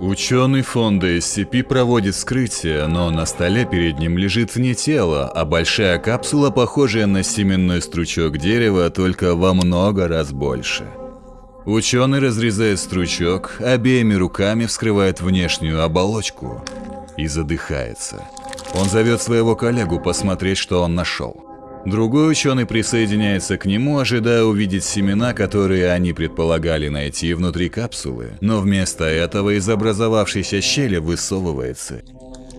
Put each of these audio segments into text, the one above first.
Ученый фонда SCP проводит вскрытие, но на столе перед ним лежит не тело, а большая капсула, похожая на семенной стручок дерева, только во много раз больше. Ученый разрезает стручок, обеими руками вскрывает внешнюю оболочку и задыхается. Он зовет своего коллегу посмотреть, что он нашел. Другой ученый присоединяется к нему, ожидая увидеть семена, которые они предполагали найти внутри капсулы, но вместо этого из образовавшейся щели высовывается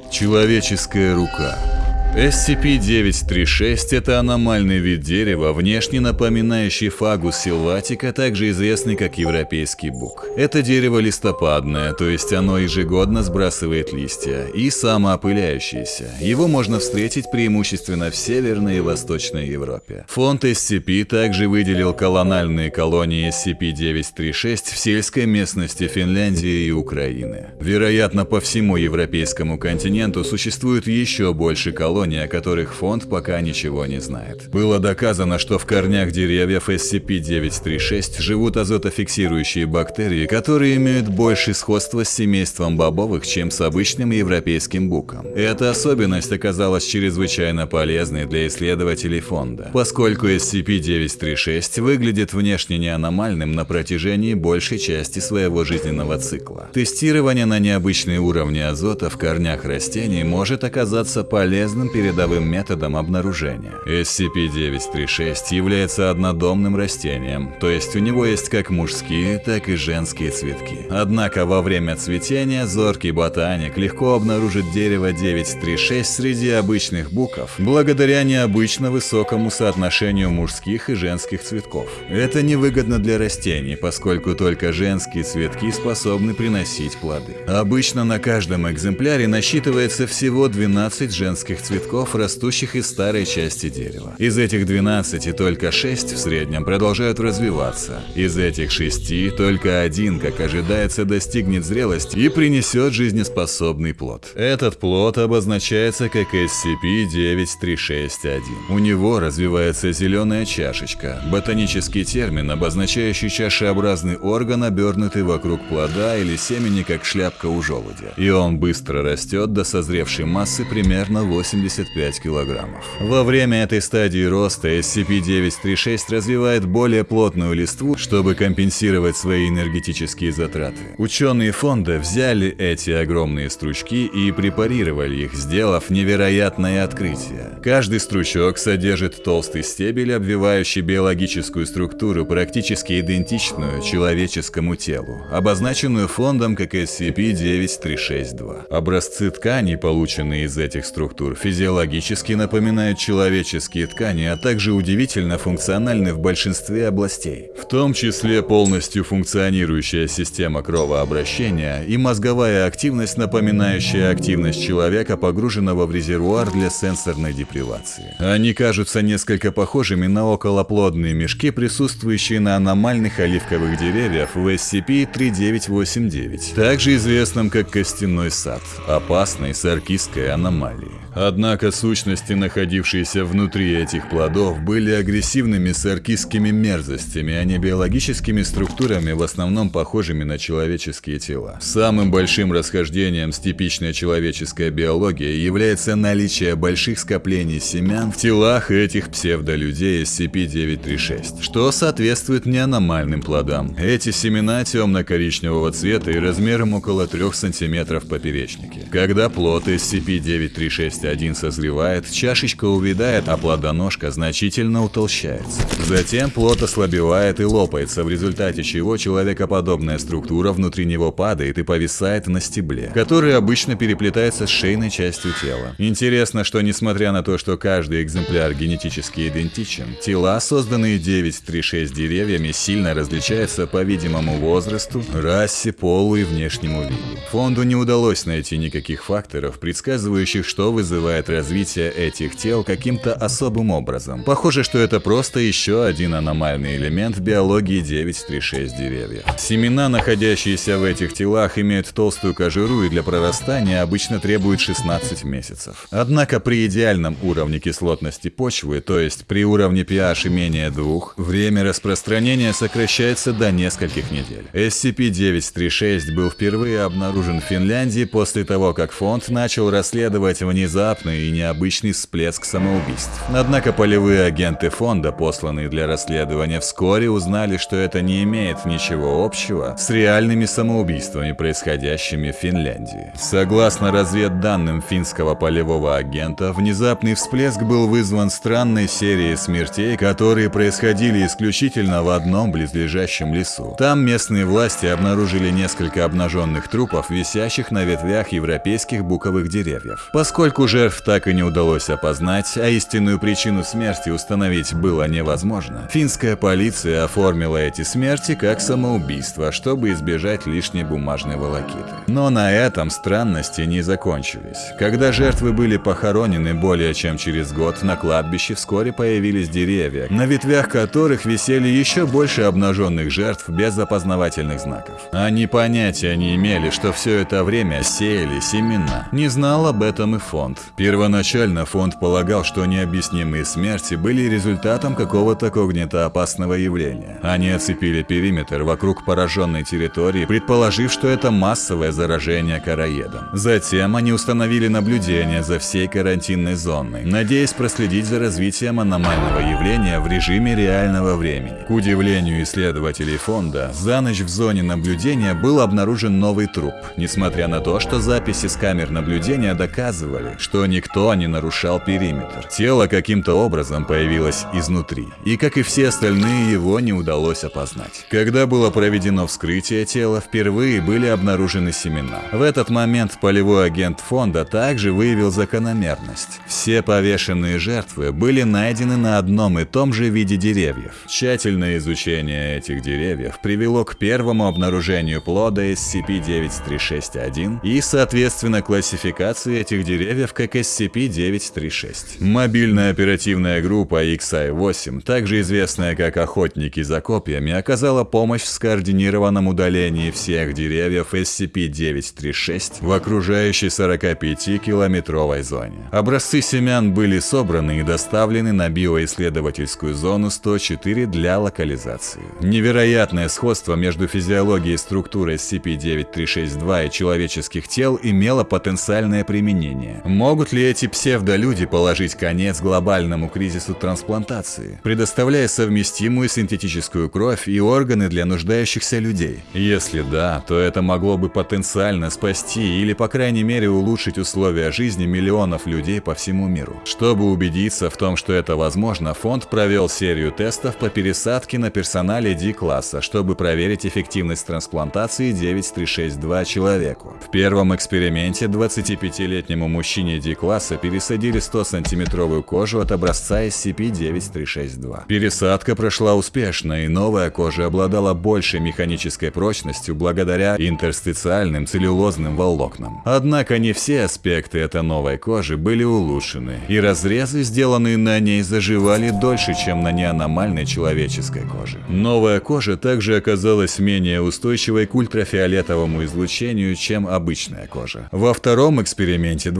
человеческая рука. SCP-936 – это аномальный вид дерева, внешне напоминающий фагус силватика, также известный как европейский бук. Это дерево листопадное, то есть оно ежегодно сбрасывает листья, и самоопыляющееся. Его можно встретить преимущественно в Северной и Восточной Европе. Фонд SCP также выделил колональные колонии SCP-936 в сельской местности Финляндии и Украины. Вероятно, по всему европейскому континенту существует еще больше колоний, колонии, о которых фонд пока ничего не знает. Было доказано, что в корнях деревьев SCP-936 живут азотофиксирующие бактерии, которые имеют больше сходства с семейством бобовых, чем с обычным европейским буком. Эта особенность оказалась чрезвычайно полезной для исследователей фонда, поскольку SCP-936 выглядит внешне неаномальным на протяжении большей части своего жизненного цикла. Тестирование на необычные уровни азота в корнях растений может оказаться полезным передовым методом обнаружения. SCP-936 является однодомным растением, то есть у него есть как мужские, так и женские цветки. Однако во время цветения зоркий ботаник легко обнаружит дерево 936 среди обычных буков, благодаря необычно высокому соотношению мужских и женских цветков. Это невыгодно для растений, поскольку только женские цветки способны приносить плоды. Обычно на каждом экземпляре насчитывается всего 12 женских цветков цветков, растущих из старой части дерева. Из этих 12 только 6 в среднем продолжают развиваться. Из этих 6 только один, как ожидается, достигнет зрелости и принесет жизнеспособный плод. Этот плод обозначается как SCP-9361. У него развивается зеленая чашечка, ботанический термин, обозначающий чашеобразный орган, обернутый вокруг плода или семени, как шляпка у желудя. И он быстро растет до созревшей массы примерно 80 75 килограммов. Во время этой стадии роста SCP-936 развивает более плотную листву, чтобы компенсировать свои энергетические затраты. Ученые фонда взяли эти огромные стручки и препарировали их, сделав невероятное открытие. Каждый стручок содержит толстый стебель, обвивающий биологическую структуру, практически идентичную человеческому телу, обозначенную фондом как SCP-9362. Образцы тканей, полученные из этих структур, физиологически физиологически напоминают человеческие ткани, а также удивительно функциональны в большинстве областей, в том числе полностью функционирующая система кровообращения и мозговая активность, напоминающая активность человека, погруженного в резервуар для сенсорной депривации. Они кажутся несколько похожими на околоплодные мешки, присутствующие на аномальных оливковых деревьях в SCP-3989, также известном как костяной сад, опасной саркистской аномалии. Однако сущности, находившиеся внутри этих плодов, были агрессивными саркистскими мерзостями, а не биологическими структурами, в основном похожими на человеческие тела. Самым большим расхождением с типичной человеческой биологией является наличие больших скоплений семян в телах этих псевдолюдей SCP-936, что соответствует неаномальным плодам. Эти семена темно-коричневого цвета и размером около 3 см поперечнике. Когда плод SCP-936 один созревает, чашечка увядает, а плодоножка значительно утолщается. Затем плод ослабевает и лопается, в результате чего человекоподобная структура внутри него падает и повисает на стебле, который обычно переплетается с шейной частью тела. Интересно, что несмотря на то, что каждый экземпляр генетически идентичен, тела, созданные 936 деревьями, сильно различаются по видимому возрасту, расе, полу и внешнему виду. Фонду не удалось найти никаких факторов, предсказывающих, что вызывает объясняют развитие этих тел каким-то особым образом. Похоже, что это просто еще один аномальный элемент биологии 936 деревьев. Семена, находящиеся в этих телах, имеют толстую кожуру и для прорастания обычно требуют 16 месяцев. Однако при идеальном уровне кислотности почвы, то есть при уровне pH менее 2, время распространения сокращается до нескольких недель. SCP-936 был впервые обнаружен в Финляндии после того, как фонд начал расследовать внезапный и необычный всплеск самоубийств. Однако полевые агенты фонда, посланные для расследования, вскоре узнали, что это не имеет ничего общего с реальными самоубийствами, происходящими в Финляндии. Согласно разведданным финского полевого агента, внезапный всплеск был вызван странной серией смертей, которые происходили исключительно в одном близлежащем лесу. Там местные власти обнаружили несколько обнаженных трупов, висящих на ветвях европейских буковых деревьев. Поскольку жертв так и не удалось опознать, а истинную причину смерти установить было невозможно, финская полиция оформила эти смерти как самоубийство, чтобы избежать лишней бумажной волокиты. Но на этом странности не закончились. Когда жертвы были похоронены более чем через год, на кладбище вскоре появились деревья, на ветвях которых висели еще больше обнаженных жертв без опознавательных знаков. Они понятия не имели, что все это время сеяли семена. Не знал об этом и фонд. Первоначально фонд полагал, что необъяснимые смерти были результатом какого-то когнитоопасного явления. Они оцепили периметр вокруг пораженной территории, предположив, что это массовое заражение короедом. Затем они установили наблюдение за всей карантинной зоной, надеясь проследить за развитием аномального явления в режиме реального времени. К удивлению исследователей фонда, за ночь в зоне наблюдения был обнаружен новый труп, несмотря на то, что записи с камер наблюдения доказывали, что никто не нарушал периметр. Тело каким-то образом появилось изнутри, и как и все остальные, его не удалось опознать. Когда было проведено вскрытие тела, впервые были обнаружены семена. В этот момент полевой агент фонда также выявил закономерность. Все повешенные жертвы были найдены на одном и том же виде деревьев. Тщательное изучение этих деревьев привело к первому обнаружению плода SCP-9361 и, соответственно, классификации этих деревьев как SCP-936. Мобильная оперативная группа XI-8, также известная как Охотники за копьями, оказала помощь в скоординированном удалении всех деревьев SCP-936 в окружающей 45-километровой зоне. Образцы семян были собраны и доставлены на биоисследовательскую зону 104 для локализации. Невероятное сходство между физиологией и структурой SCP-9362 и человеческих тел имело потенциальное применение. Могут ли эти псевдолюди положить конец глобальному кризису трансплантации, предоставляя совместимую синтетическую кровь и органы для нуждающихся людей? Если да, то это могло бы потенциально спасти или, по крайней мере, улучшить условия жизни миллионов людей по всему миру. Чтобы убедиться в том, что это возможно, фонд провел серию тестов по пересадке на персонале D-класса, чтобы проверить эффективность трансплантации 9362 человеку. В первом эксперименте 25-летнему мужчине D-класса пересадили 100-сантиметровую кожу от образца SCP-9362. Пересадка прошла успешно, и новая кожа обладала большей механической прочностью благодаря интерстициальным целлюлозным волокнам. Однако не все аспекты этой новой кожи были улучшены, и разрезы, сделанные на ней, заживали дольше, чем на неаномальной человеческой коже. Новая кожа также оказалась менее устойчивой к ультрафиолетовому излучению, чем обычная кожа. Во втором эксперименте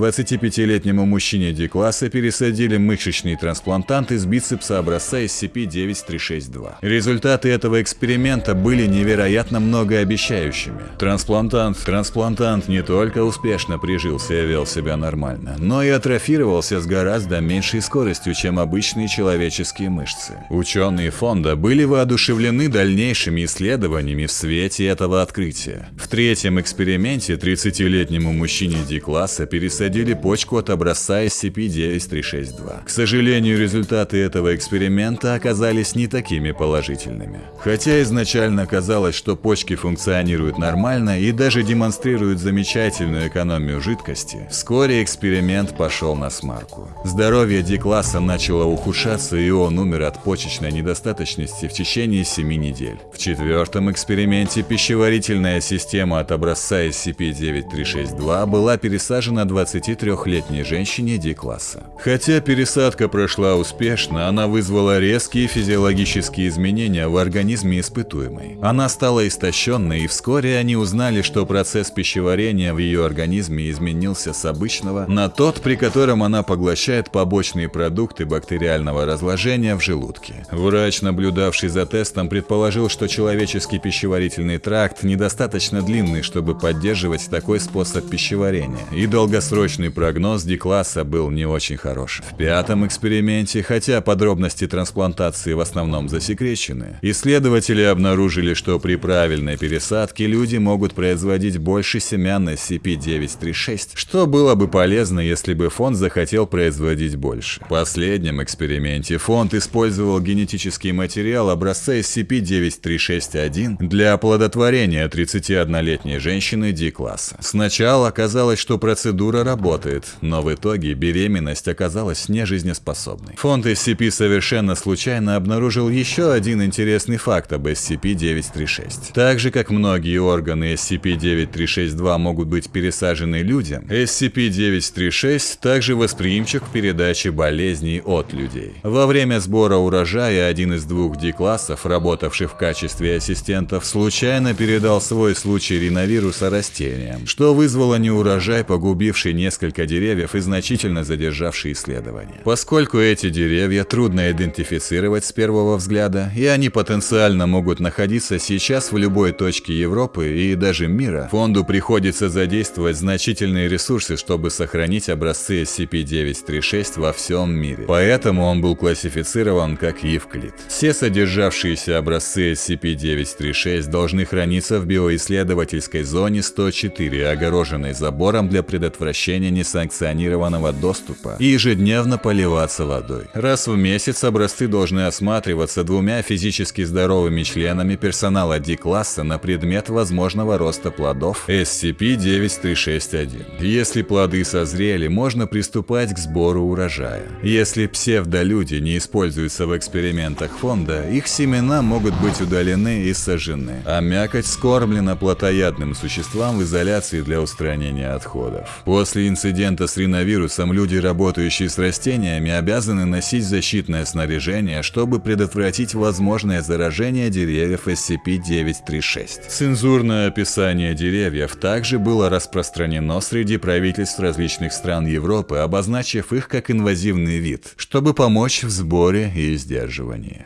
25-летнему мужчине D-класса пересадили мышечный трансплантант из бицепса образца SCP-9362. Результаты этого эксперимента были невероятно многообещающими. Трансплантант, трансплантант не только успешно прижился и вел себя нормально, но и атрофировался с гораздо меньшей скоростью, чем обычные человеческие мышцы. Ученые фонда были воодушевлены дальнейшими исследованиями в свете этого открытия. В третьем эксперименте 30-летнему мужчине D-класса пересадили почку от образца SCP-9362. К сожалению, результаты этого эксперимента оказались не такими положительными. Хотя изначально казалось, что почки функционируют нормально и даже демонстрируют замечательную экономию жидкости, вскоре эксперимент пошел на смарку. Здоровье D-класса начало ухудшаться и он умер от почечной недостаточности в течение 7 недель. В четвертом эксперименте пищеварительная система от образца SCP-9362 была пересажена 23-летнему 61-летней женщине D-класса. Хотя пересадка прошла успешно, она вызвала резкие физиологические изменения в организме испытуемой. Она стала истощенной, и вскоре они узнали, что процесс пищеварения в ее организме изменился с обычного на тот, при котором она поглощает побочные продукты бактериального разложения в желудке. Врач, наблюдавший за тестом, предположил, что человеческий пищеварительный тракт недостаточно длинный, чтобы поддерживать такой способ пищеварения, и долгосрочный прогноз D-класса был не очень хорош. В пятом эксперименте, хотя подробности трансплантации в основном засекречены, исследователи обнаружили, что при правильной пересадке люди могут производить больше семян SCP-936, что было бы полезно, если бы фонд захотел производить больше. В последнем эксперименте фонд использовал генетический материал образца SCP-9361 для оплодотворения 31-летней женщины D-класса. Сначала казалось, что процедура работает, но в итоге беременность оказалась нежизнеспособной. Фонд SCP совершенно случайно обнаружил еще один интересный факт об SCP-936. Так же, как многие органы SCP-9362 могут быть пересажены людям, SCP-936 также восприимчив к передаче болезней от людей. Во время сбора урожая один из двух D-классов, работавший в качестве ассистентов, случайно передал свой случай риновируса растениям, что вызвало неурожай, погубивший несколько деревьев и значительно задержавший исследования. Поскольку эти деревья трудно идентифицировать с первого взгляда, и они потенциально могут находиться сейчас в любой точке Европы и даже мира, фонду приходится задействовать значительные ресурсы, чтобы сохранить образцы SCP-936 во всем мире. Поэтому он был классифицирован как Евклид. Все содержавшиеся образцы SCP-936 должны храниться в биоисследовательской зоне 104, огороженной забором для предотвращения несанкционированного доступа, и ежедневно поливаться водой. Раз в месяц образцы должны осматриваться двумя физически здоровыми членами персонала D-класса на предмет возможного роста плодов SCP-9361. Если плоды созрели, можно приступать к сбору урожая. Если псевдолюди не используются в экспериментах фонда, их семена могут быть удалены и сожжены, а мякоть скормлена плотоядным существам в изоляции для устранения отходов. После инцидента с риновирусом люди, работающие с растениями, обязаны носить защитное снаряжение, чтобы предотвратить возможное заражение деревьев SCP-936. Цензурное описание деревьев также было распространено среди правительств различных стран Европы, обозначив их как инвазивный вид, чтобы помочь в сборе и сдерживании.